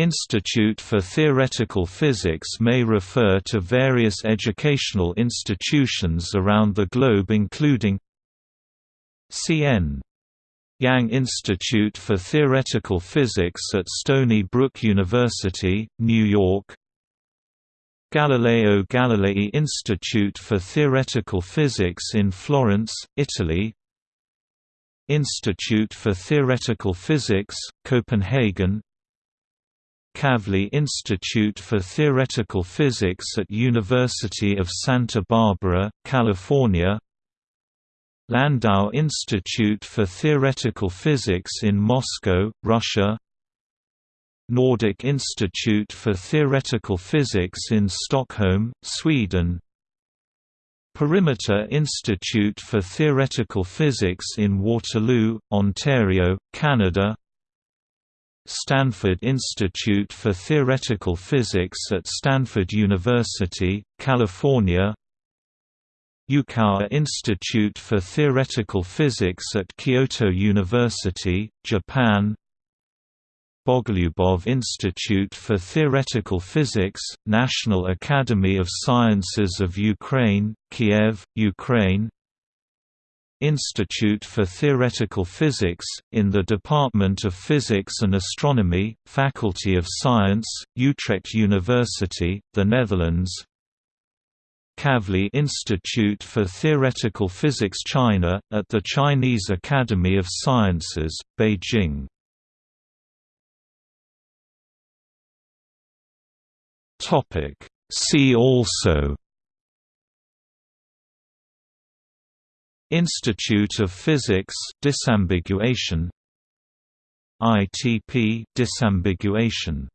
Institute for Theoretical Physics may refer to various educational institutions around the globe including CN Yang Institute for Theoretical Physics at Stony Brook University, New York Galileo Galilei Institute for Theoretical Physics in Florence, Italy Institute for Theoretical Physics, Copenhagen Kavli Institute for Theoretical Physics at University of Santa Barbara, California. Landau Institute for Theoretical Physics in Moscow, Russia. Nordic Institute for Theoretical Physics in Stockholm, Sweden. Perimeter Institute for Theoretical Physics in Waterloo, Ontario, Canada Stanford Institute for Theoretical Physics at Stanford University, California. Yukawa Institute for Theoretical Physics at Kyoto University, Japan. Bogolyubov Institute for Theoretical Physics, National Academy of Sciences of Ukraine, Kiev, Ukraine Institute for Theoretical Physics, in the Department of Physics and Astronomy, Faculty of Science, Utrecht University, the Netherlands. Kavli Institute for Theoretical Physics China, at the Chinese Academy of Sciences, Beijing. See also Institute of Physics disambiguation ITP disambiguation